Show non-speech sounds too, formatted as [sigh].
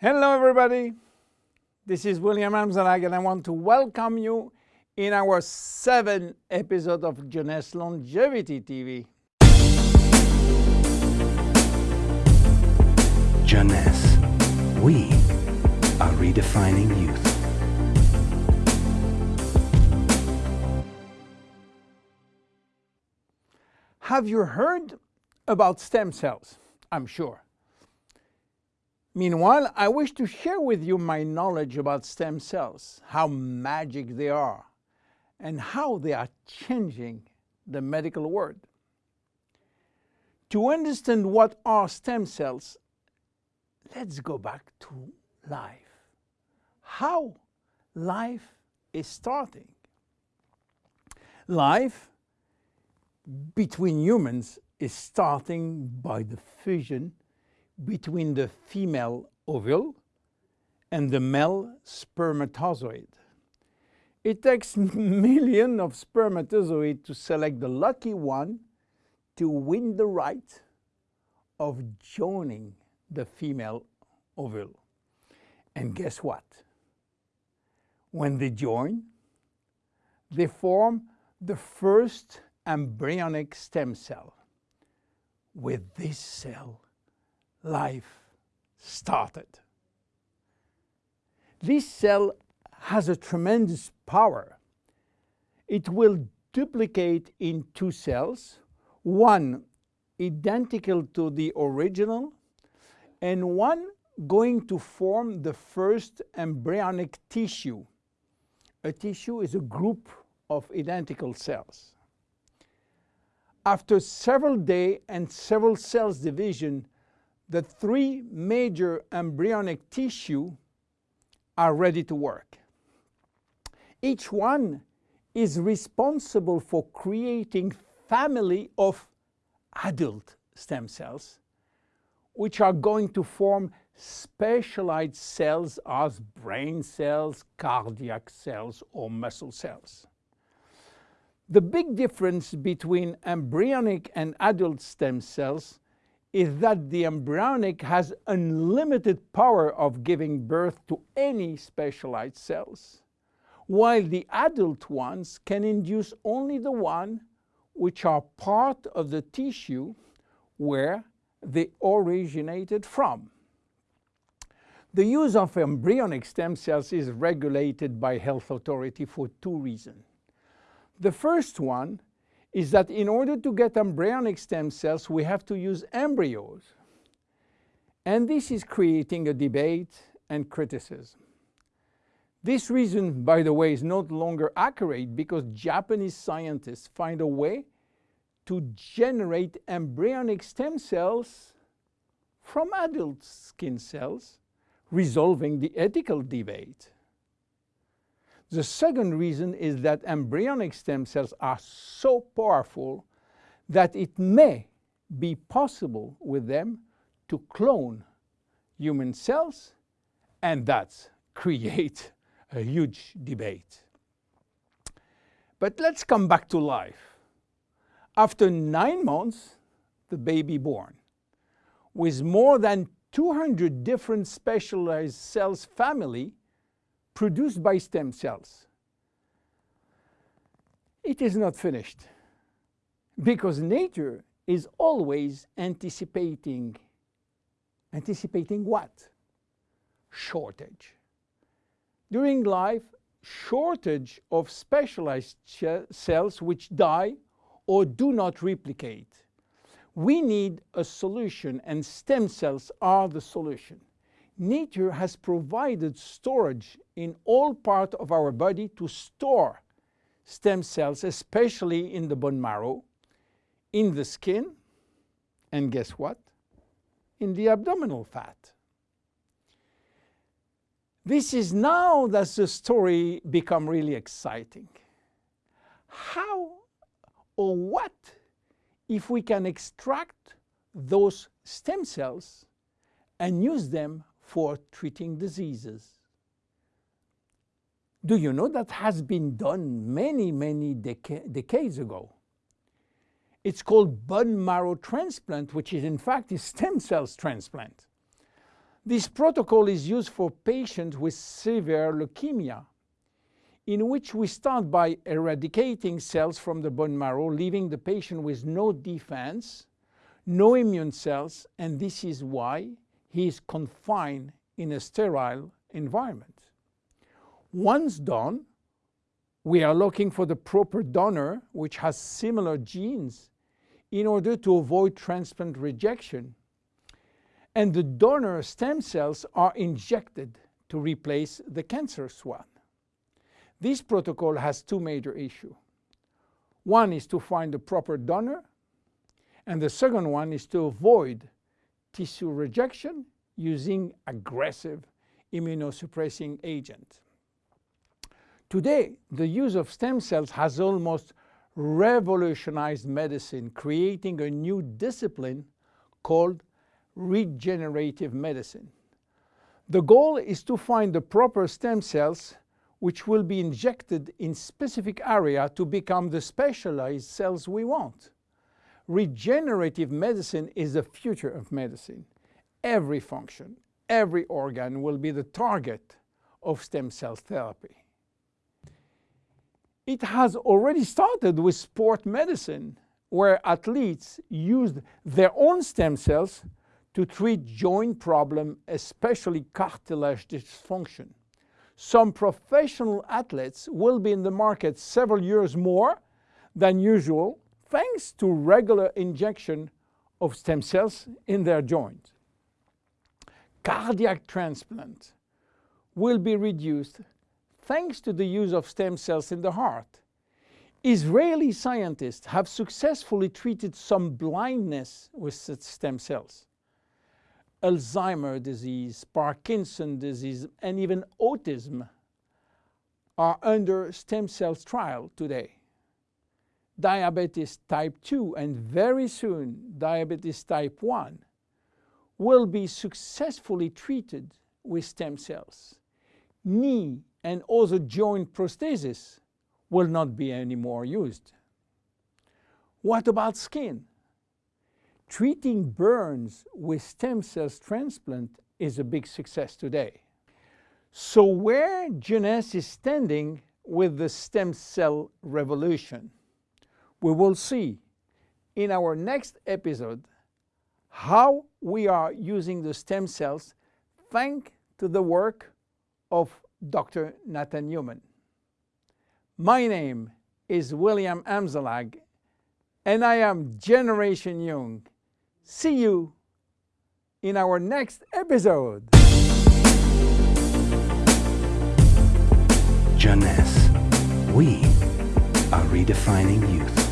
Hello everybody, this is William Amzalag and I want to welcome you in our seventh episode of Jeunesse Longevity TV. Jeunesse, we are redefining youth. Have you heard about stem cells? I'm sure. Meanwhile, I wish to share with you my knowledge about stem cells, how magic they are, and how they are changing the medical world. To understand what are stem cells, let's go back to life. How life is starting. Life between humans is starting by the fusion between the female ovule and the male spermatozoid. It takes [laughs] millions of spermatozoids to select the lucky one to win the right of joining the female ovule. And guess what? When they join, they form the first embryonic stem cell. With this cell, life started. This cell has a tremendous power. It will duplicate in two cells, one identical to the original and one going to form the first embryonic tissue. A tissue is a group of identical cells. After several days and several cells division, the three major embryonic tissue are ready to work. Each one is responsible for creating family of adult stem cells, which are going to form specialized cells as brain cells, cardiac cells, or muscle cells. The big difference between embryonic and adult stem cells is that the embryonic has unlimited power of giving birth to any specialized cells, while the adult ones can induce only the one which are part of the tissue where they originated from. The use of embryonic stem cells is regulated by health authority for two reasons. The first one is that in order to get embryonic stem cells, we have to use embryos. And this is creating a debate and criticism. This reason, by the way, is no longer accurate because Japanese scientists find a way to generate embryonic stem cells from adult skin cells, resolving the ethical debate. The second reason is that embryonic stem cells are so powerful that it may be possible with them to clone human cells and that's create a huge debate. But let's come back to life. After nine months, the baby born, with more than 200 different specialized cells family produced by stem cells. It is not finished because nature is always anticipating. Anticipating what? Shortage. During life, shortage of specialized cells which die or do not replicate. We need a solution and stem cells are the solution nature has provided storage in all parts of our body to store stem cells, especially in the bone marrow, in the skin, and guess what? In the abdominal fat. This is now that the story become really exciting. How or what if we can extract those stem cells and use them for treating diseases. Do you know that has been done many, many deca decades ago? It's called bone marrow transplant, which is in fact a stem cells transplant. This protocol is used for patients with severe leukemia, in which we start by eradicating cells from the bone marrow, leaving the patient with no defense, no immune cells, and this is why he is confined in a sterile environment. Once done, we are looking for the proper donor which has similar genes in order to avoid transplant rejection. And the donor stem cells are injected to replace the cancerous one. This protocol has two major issues. One is to find the proper donor, and the second one is to avoid tissue rejection using aggressive immunosuppressing agent. Today, the use of stem cells has almost revolutionized medicine, creating a new discipline called regenerative medicine. The goal is to find the proper stem cells which will be injected in specific area to become the specialized cells we want. Regenerative medicine is the future of medicine. Every function, every organ will be the target of stem cell therapy. It has already started with sport medicine, where athletes used their own stem cells to treat joint problem, especially cartilage dysfunction. Some professional athletes will be in the market several years more than usual thanks to regular injection of stem cells in their joint. Cardiac transplant will be reduced thanks to the use of stem cells in the heart. Israeli scientists have successfully treated some blindness with stem cells. Alzheimer's disease, Parkinson's disease, and even autism are under stem cells trial today. Diabetes type 2 and very soon diabetes type 1 will be successfully treated with stem cells. Knee and also joint prosthesis will not be anymore used. What about skin? Treating burns with stem cells transplant is a big success today. So where Jeunesse is standing with the stem cell revolution? We will see in our next episode how we are using the stem cells thanks to the work of Dr. Nathan Newman. My name is William Amzalag, and I am Generation Young. See you in our next episode. Jeunesse. We are redefining youth.